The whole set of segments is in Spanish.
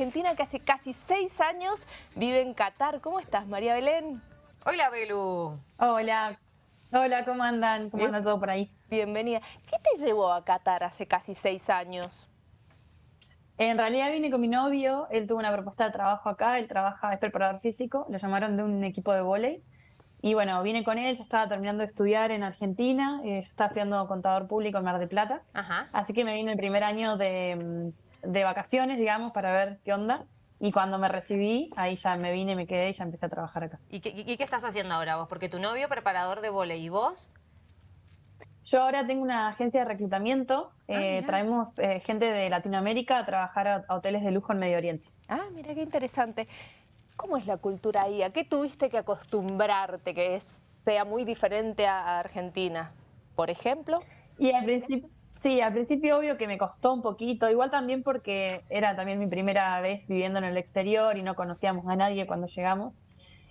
argentina que hace casi seis años vive en Qatar. ¿Cómo estás, María Belén? Hola, Belu. Hola. Hola, ¿cómo andan? ¿Cómo anda todo por ahí? Bienvenida. ¿Qué te llevó a Qatar hace casi seis años? En realidad vine con mi novio, él tuvo una propuesta de trabajo acá, él trabaja, es preparador físico, lo llamaron de un equipo de vóley. Y bueno, vine con él, ya estaba terminando de estudiar en Argentina, eh, yo estaba estudiando contador público en Mar del Plata. Ajá. Así que me vine el primer año de, mm, de vacaciones, digamos, para ver qué onda. Y cuando me recibí, ahí ya me vine, me quedé y ya empecé a trabajar acá. ¿Y qué, y qué estás haciendo ahora vos? Porque tu novio preparador de vóley y vos... Yo ahora tengo una agencia de reclutamiento, eh, mira. traemos eh, gente de Latinoamérica a trabajar a, a hoteles de lujo en Medio Oriente. Ah, mira qué interesante. ¿Cómo es la cultura ahí? ¿A qué tuviste que acostumbrarte que es- sea muy diferente a, a Argentina? Por ejemplo. Y al principio, sí, al principio obvio que me costó un poquito, igual también porque era también mi primera vez viviendo en el exterior y no conocíamos a nadie cuando llegamos.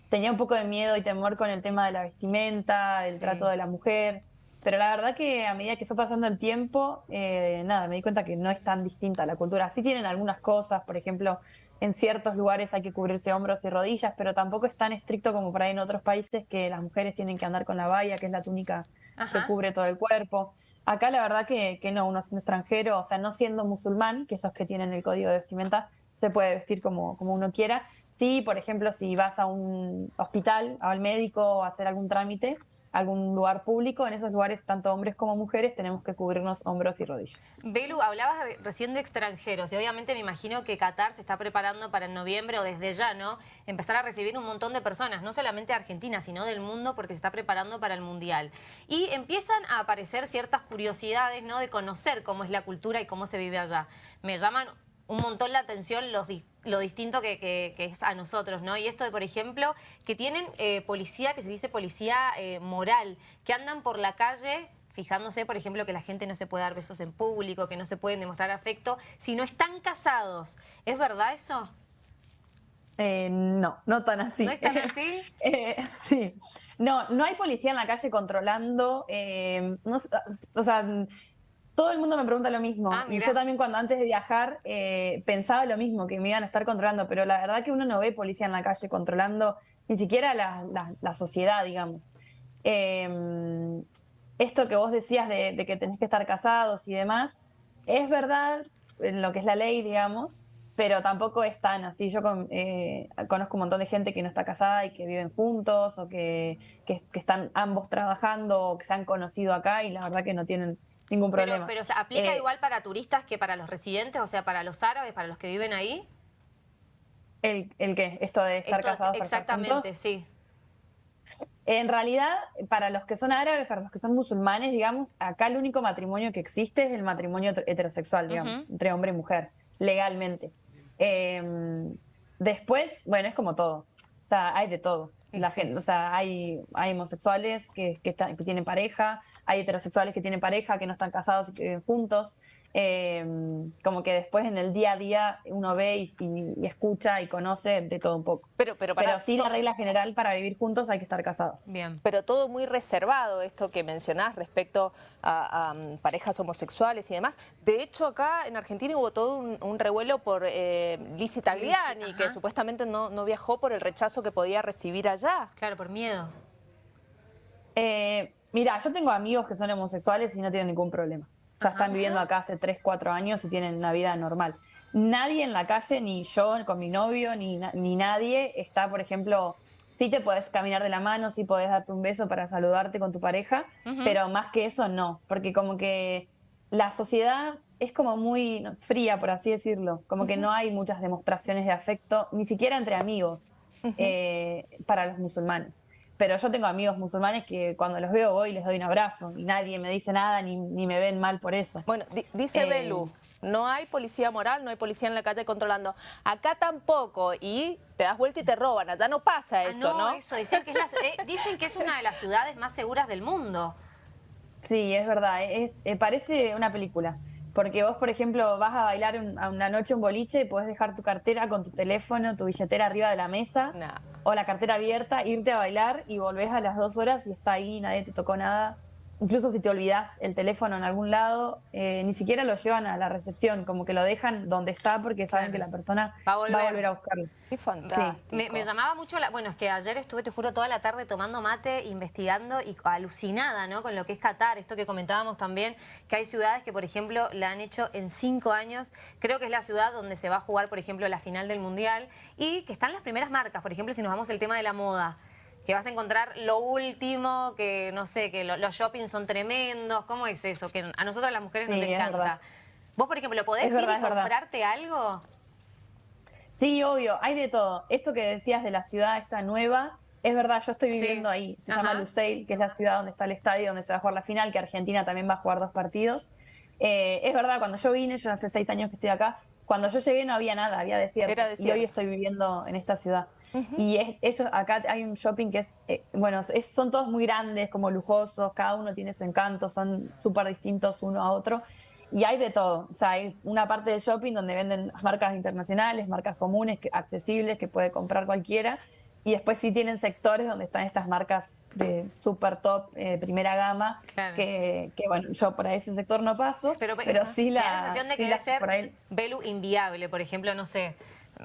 Tenía un poco de miedo y temor con el tema de la vestimenta, el Sí. trato de la mujer, pero la verdad que a medida que fue pasando el tiempo, eh, nada, me di cuenta que no es tan distinta la cultura. Sí tienen algunas cosas, por ejemplo, en ciertos lugares hay que cubrirse hombros y rodillas, pero tampoco es tan estricto como por ahí en otros países que las mujeres tienen que andar con la valla, que es la túnica que cubre todo el cuerpo. Acá la verdad que, que no, uno siendo extranjero, o sea, no siendo musulmán, que esos que tienen el código de vestimenta, se puede vestir como, como uno quiera. Sí, por ejemplo, si vas a un hospital, al médico o a hacer algún trámite, algún lugar público, en esos lugares, tanto hombres como mujeres, tenemos que cubrirnos hombros y rodillas. Belu, hablabas recién de extranjeros y obviamente me imagino que Qatar se está preparando para en noviembre o desde ya, ¿no? Empezar a recibir un montón de personas, no solamente de Argentina, sino del mundo porque se está preparando para el Mundial. Y empiezan a aparecer ciertas curiosidades, ¿no? De conocer cómo es la cultura y cómo se vive allá. Me llaman un montón la atención los lo distinto que, que- que es a nosotros, ¿no? Y esto de, por ejemplo, que tienen eh, policía, que se dice policía eh, moral, que andan por la calle fijándose, por ejemplo, que la gente no se puede dar besos en público, que no se pueden demostrar afecto, si no están casados. ¿Es verdad eso? Eh, no, no tan así. ¿No es tan así? Eh, sí. No, no hay policía en la calle controlando. no o sea, todo el mundo me pregunta lo mismo. Ah, y yo también cuando antes de viajar eh, pensaba lo mismo, que me iban a estar controlando, pero la verdad que uno no ve policía en la calle controlando ni siquiera la, la- la sociedad, digamos. Eh, esto que vos decías de, de que tenés que estar casados y demás, es verdad en lo que es la ley, digamos, pero tampoco es tan así. Yo con- eh, conozco un montón de gente que no está casada y que viven juntos o que, que- que están ambos trabajando o que se han conocido acá y la verdad que no tienen ningún Pero, problema. pero ¿se aplica Eh, igual para turistas que para los residentes, o sea, para los árabes, para los que viven ahí. ¿El, el qué? Esto de estar Esto- casados. exactamente, sí. En realidad, para los que son árabes, para los que son musulmanes, digamos, acá el único matrimonio que existe es el matrimonio heter- heterosexual, digamos, entre hombre y mujer, legalmente. Eh, después, bueno, es como todo. O sea, hay de todo. La sí. gente, o sea, hay, hay homosexuales que, que, están- que tienen pareja, hay heterosexuales que tienen pareja, que no están casados y que viven juntos. Eh, como que después en el día a día uno ve y, y- y escucha y conoce de todo un poco. Pero, pero, para, Pero sí, la regla general para vivir juntos hay que estar casados. Bien. pero todo muy reservado esto que mencionás respecto a, a, mm, parejas homosexuales y demás. De hecho, acá en Argentina hubo todo un, un revuelo por eh, Lizzie Tagliani, Lizzie, que supuestamente no, no viajó por el rechazo que podía recibir allá. Claro, por miedo. Eh, mira, yo tengo amigos que son homosexuales y no tienen ningún problema. O sea, están viviendo acá hace 3, 4 años y tienen una vida normal. Nadie en la calle, ni yo con mi novio, ni, na- ni nadie está, por ejemplo, sí te podés caminar de la mano, sí podés darte un beso para saludarte con tu pareja, pero más que eso no, porque como que la sociedad es como muy fría, por así decirlo, como que no hay muchas demostraciones de afecto, ni siquiera entre amigos, eh, para los musulmanes. Pero yo tengo amigos musulmanes que cuando los veo voy y les doy un abrazo y nadie me dice nada ni, ni me ven mal por eso. Bueno, di- dice Eh, Belu, no hay policía moral, no hay policía en la calle controlando. Acá tampoco, y te das vuelta y te roban. Allá no pasa Ah, eso, no, ¿no? eso. Dicen que, es la- eh, dicen que es una de las ciudades más seguras del mundo. Sí, es verdad, es, eh, parece una película. Porque vos, por ejemplo, vas a bailar un- a una noche un boliche y podés dejar tu cartera con tu teléfono, tu billetera arriba de la mesa o la cartera abierta, irte a bailar y volvés a las dos horas y está ahí, nadie te tocó nada. Incluso si te olvidas el teléfono en algún lado, eh, ni siquiera lo llevan a la recepción, como que lo dejan donde está porque saben que la persona va a volver a, buscarlo. Qué fantástico. Me, llamaba mucho, la, bueno, es que ayer estuve, te juro, toda la tarde tomando mate, investigando y alucinada, ¿no? Con lo que es Qatar, esto que comentábamos también, que hay ciudades que, por ejemplo, la han hecho en cinco años. Creo que es la ciudad donde se va a jugar, por ejemplo, la final del Mundial y que están las primeras marcas, por ejemplo, si nos vamos al tema de la moda que vas a encontrar lo último, que no sé, que los shoppings son tremendos. ¿Cómo es eso? Que a nosotros las mujeres nos encanta. ¿Vos, por ejemplo, podés ir y comprarte algo? Sí, obvio, hay de todo. Esto que decías de la ciudad esta nueva, es verdad, yo estoy viviendo ahí. Se llama Luceil, que es la ciudad donde está el estadio, donde se va a jugar la final, que Argentina también va a jugar dos partidos. Eh, es verdad, cuando yo vine, yo hace seis años que estoy acá, cuando yo llegué no había nada, había desierto. Y hoy estoy viviendo en esta ciudad. Y es, ellos, acá hay un shopping que es, eh, bueno, son todos muy grandes, como lujosos, cada uno tiene su encanto, son súper distintos uno a otro. Y hay de todo. O sea, hay una parte del shopping donde venden marcas internacionales, marcas comunes, que, accesibles, que puede comprar cualquiera. Y después sí tienen sectores donde están estas marcas de super top, eh, primera gama, que, bueno, yo por ahí ese sector no paso, pero, sí la... La sensación de que debe ser Belu inviable, por ejemplo, no sé,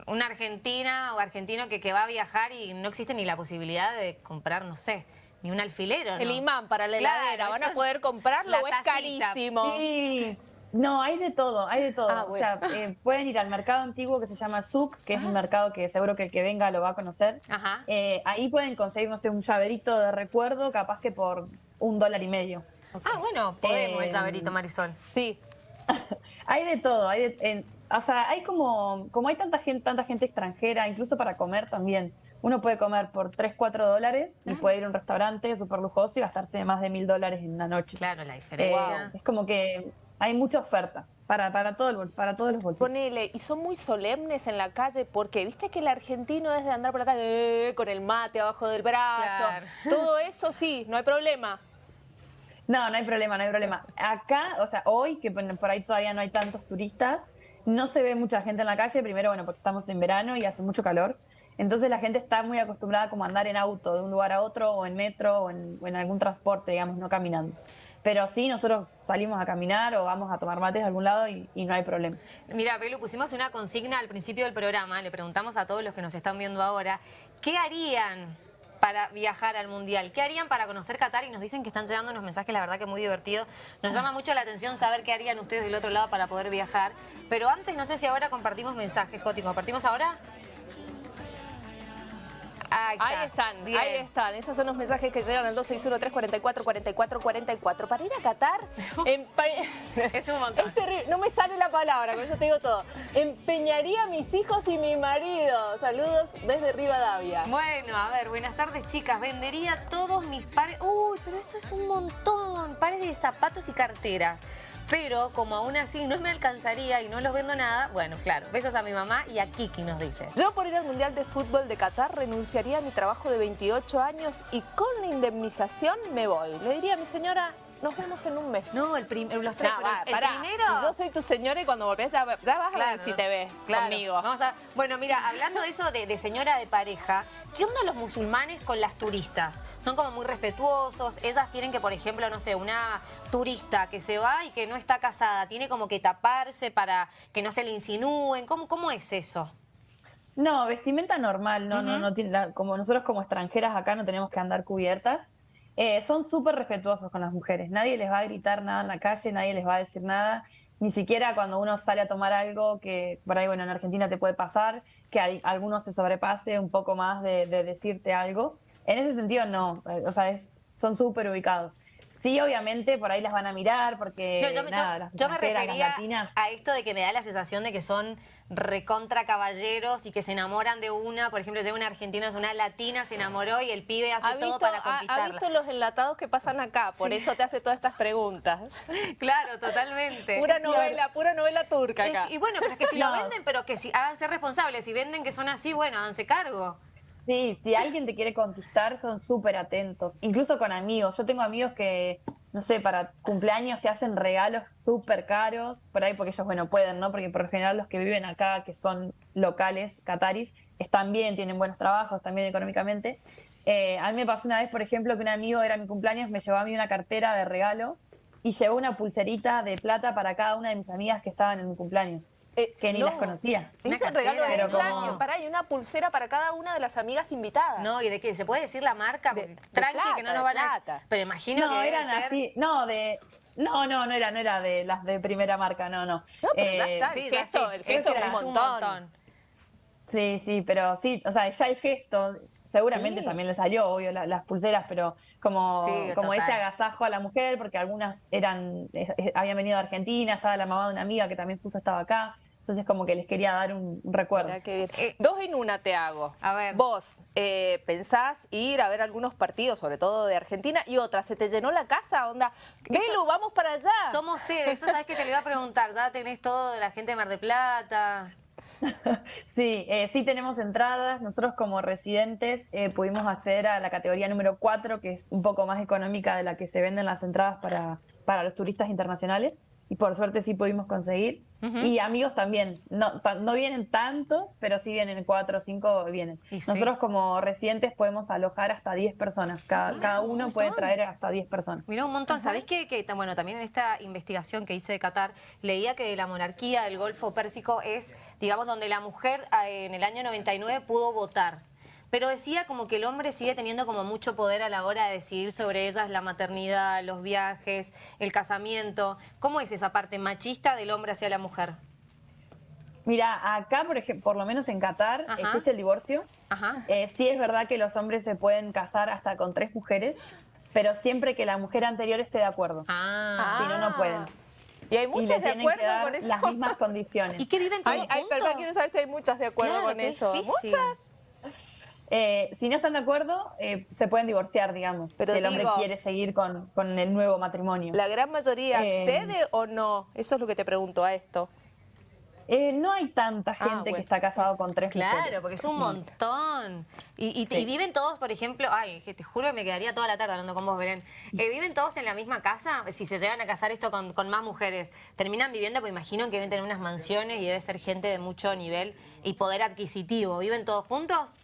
una argentina o argentino que, que va a viajar y no existe ni la posibilidad de comprar, no sé, ni un alfilero. El imán para la heladera, ¿van a poder comprarlo o es carísimo? Sí. No, hay de todo, hay de todo. Ah, o sea, eh, pueden ir al mercado antiguo que se llama Zuc, que es un mercado que seguro que el que venga lo va a conocer. Ajá. Eh, ahí pueden conseguir, no sé, un llaverito de recuerdo, capaz que por un dólar y medio. Ah, bueno, podemos el eh, llaverito, Marisol. Sí. hay de todo, hay de, o sea, hay como, como hay tanta gente, tanta gente extranjera, incluso para comer también. Uno puede comer por 3, 4 dólares y puede ir a un restaurante súper lujoso y gastarse más de mil dólares en una noche. Claro, la diferencia. Eh, es como que hay mucha oferta para, para, todo el, para todos los bolsillos. Ponele, y son muy solemnes en la calle porque viste que el argentino es de andar por la calle eh, con el mate abajo del brazo. Todo eso sí, no hay problema. No, no hay problema, no hay problema. Acá, o sea, hoy, que por ahí todavía no hay tantos turistas, no se ve mucha gente en la calle, primero, bueno, porque estamos en verano y hace mucho calor. Entonces la gente está muy acostumbrada como a andar en auto de un lugar a otro o en metro o en, algún transporte, digamos, no caminando. Pero sí, nosotros salimos a caminar o vamos a tomar mates de algún lado y, no hay problema. Mira, Pelu, pusimos una consigna al principio del programa, le preguntamos a todos los que nos están viendo ahora, ¿qué harían para viajar al Mundial. ¿Qué harían para conocer Qatar? Y nos dicen que están llegando unos mensajes, la verdad que muy divertidos. Nos llama mucho la atención saber qué harían ustedes del otro lado para poder viajar. Pero antes, no sé si ahora compartimos mensajes, Joti. ¿Compartimos ahora? Ahí, están, ahí están. Esos son los mensajes que llegan al 261-344-4444. Para ir a Qatar... es un montón. No me sale la palabra, con eso te digo todo. Empeñaría a mis hijos y mi marido. Saludos desde Rivadavia. Bueno, a ver, buenas tardes, chicas. Vendería todos mis pares... Uy, pero eso es un montón. Pares de zapatos y carteras pero como aún así no me alcanzaría y no los vendo nada, bueno, claro, besos a mi mamá y a Kiki nos dice. Yo por ir al Mundial de Fútbol de Qatar renunciaría a mi trabajo de 28 años y con la indemnización me voy. Le diría a mi señora, nos vemos en un mes. No, el los tres. el primero. Yo soy tu señora y cuando volvés ya, vas a ver si te ves conmigo. Vamos a, bueno, mira, hablando de eso de, señora de pareja, ¿qué onda los musulmanes con las turistas? Son como muy respetuosos. Ellas tienen que, por ejemplo, no sé, una turista que se va y que no está casada, tiene como que taparse para que no se le insinúen. ¿Cómo, cómo es eso? No, vestimenta normal, no, no, no tiene, como nosotros como extranjeras acá no tenemos que andar cubiertas. Eh, son súper respetuosos con las mujeres. Nadie les va a gritar nada en la calle, nadie les va a decir nada. Ni siquiera cuando uno sale a tomar algo, que por ahí, bueno, en Argentina te puede pasar, que hay, alguno se sobrepase un poco más de, decirte algo. En ese sentido, no. Eh, o sea, es, son súper ubicados. Sí, obviamente, por ahí las van a mirar porque, yo, nada, las yo me refería a esto de que me da la sensación de que son recontra caballeros y que se enamoran de una, por ejemplo, llega una argentina, es una latina, se enamoró y el pibe hace todo para conquistarla. Ha, visto los enlatados que pasan acá, por eso te hace todas estas preguntas. claro, totalmente. Pura novela, pura novela turca acá. y bueno, pero es que si lo venden, pero que si háganse responsables, si venden que son así, bueno, háganse cargo. Sí, si alguien te quiere conquistar, son súper atentos. Incluso con amigos. Yo tengo amigos que no sé, para cumpleaños te hacen regalos súper caros, por ahí porque ellos, bueno, pueden, ¿no? Porque por lo general los que viven acá, que son locales, cataris, están bien, tienen buenos trabajos, también económicamente. Eh, a mí me pasó una vez, por ejemplo, que un amigo era mi cumpleaños, me llevó a mí una cartera de regalo y llevó una pulserita de plata para cada una de mis amigas que estaban en mi cumpleaños, Eh, que ni no. las conocía. Una Es un regalo de cumpleaños. Pará, y una pulsera para cada una de las amigas invitadas. No, ¿y de qué? ¿Se puede decir la marca? De- tranqui, plata, que no nos van a... plata. Pero imagino No, que eran ser- así, no, de... No, no, no era, no era de las de primera marca, no, no. No, pero ya Eh, está, Sí, el gesto, sí, el gesto es era un montón. Sí, sí, pero sí, o sea, ya el gesto, seguramente Sí. también le salió, obvio, la- las pulseras, pero como, Sí, como ese agasajo a la mujer, porque algunas eran, habían venido de Argentina, estaba la mamá de una amiga que también justo estaba acá, entonces como que les quería dar un, un recuerdo. Eh, Dos en una te hago. A ver. Vos eh, pensás ir a ver algunos partidos, sobre todo de Argentina, y otra, ¿se te llenó la casa? Onda, Belu, vamos para allá. Somos sede, eso sabes que te lo iba a preguntar. Ya tenés todo de la gente de Mar de Plata. Sí, eh, sí tenemos entradas. Nosotros como residentes eh, pudimos acceder a la categoría número 4, que es un poco más económica de la que se venden las entradas para, para los turistas internacionales. Y por suerte sí pudimos conseguir. Y amigos también. No, no vienen tantos, pero sí vienen 4 o 5 vienen. Y sí. Nosotros como residentes podemos alojar hasta 10 personas. Cada, cada uno puede traer hasta 10 personas. Mirá un montón. ¿Sabés que, que, bueno, también en esta investigación que hice de Qatar, leía que la monarquía del Golfo Pérsico es, digamos, donde la mujer eh, en el año 99 pudo votar. Pero decía como que el hombre sigue teniendo como mucho poder a la hora de decidir sobre ellas la maternidad, los viajes, el casamiento. ¿Cómo es esa parte machista del hombre hacia la mujer? Mira, acá, por ejemplo, por lo menos en Qatar, Ajá. existe el divorcio. Ajá. Eh, sí es verdad que los hombres se pueden casar hasta con tres mujeres, pero siempre que la mujer anterior esté de acuerdo. Ah. si no, no pueden. Y hay y le de acuerdo que dar con eso. las mismas condiciones. ¿Y qué viven todos Ay, ay, juntos? perdón, quiero saber si hay muchas de acuerdo Claro, con qué eso. difícil. Muchas. Eh, si no están de acuerdo, eh, se pueden divorciar, digamos, Pero si el hombre digo- quiere seguir con, con el nuevo matrimonio. La gran mayoría Eh, cede o no. Eso es lo que te pregunto a esto. Eh, no hay tanta Ah, gente bueno. que está casado con tres Claro, mujeres. porque es un montón. Y, y- Sí. y viven todos, por ejemplo, ay, que te juro que me quedaría toda la tarde hablando con vos, Belén. Eh, ¿Viven todos en la misma casa? Si se llegan a casar esto con, con más mujeres, ¿terminan viviendo? Pues imagino que deben tener unas mansiones y debe ser gente de mucho nivel y poder adquisitivo. ¿Viven todos juntos?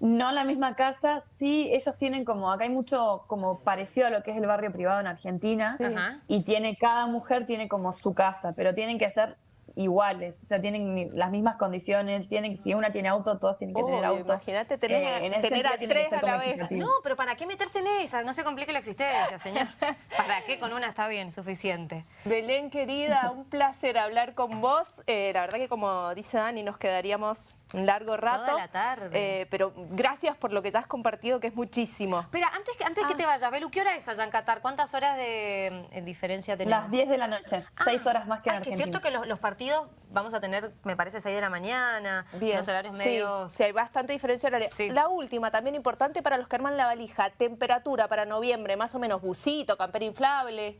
No en la misma casa, sí, ellos tienen como, acá hay mucho como parecido a lo que es el barrio privado en Argentina, Ajá. y tiene, cada mujer tiene como su casa, pero tienen que ser iguales, o sea, tienen las mismas condiciones, tienen, si una tiene auto, todos tienen que tener auto. Imagínate tener, Eh, en ese tener a tres a la vez. No, pero ¿para qué meterse en esa? No se complique la existencia, señor. ¿Para qué? Con una está bien, suficiente. Belén, querida, un placer hablar con vos. Eh, la verdad que como dice Dani, nos quedaríamos un largo rato. Toda la tarde. Eh, pero gracias por lo que ya has compartido, que es muchísimo. Espera, antes, que- antes que te vayas, Belu, ¿qué hora es allá en Qatar? ¿Cuántas horas de eh, diferencia tenemos? Las 10 de la noche, Ah, 6 horas más que en ah, que es Argentina. cierto que los, los partidos vamos a tener, me parece, 6 de la mañana, los horarios Sí, medios... Sí, hay bastante diferencia horaria. Sí. La última, también importante para los que arman la valija, temperatura para noviembre, más o menos busito, campera inflable.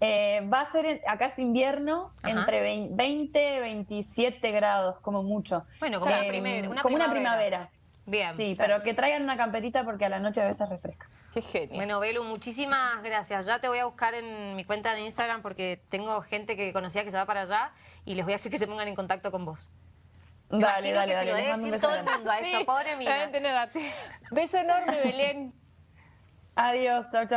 Eh, va a ser, en- acá es invierno, Ajá. entre 20 y 27 grados, como mucho. Bueno, como una Eh, primer- una como una primavera. primavera. Bien. Sí, pero que traigan una camperita porque a la noche a veces refresca. Qué genio. Bueno, Belu, muchísimas gracias. Ya te voy a buscar en mi cuenta de Instagram porque tengo gente que conocía que se va para allá y les voy a decir que se pongan en contacto con vos. Dale, Imagino dale, que se lo debe decir beso todo el mundo a eso, pobre mina. Deben tener. Beso enorme, Belén. Adiós, chau, chau.